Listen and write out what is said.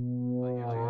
But yeah,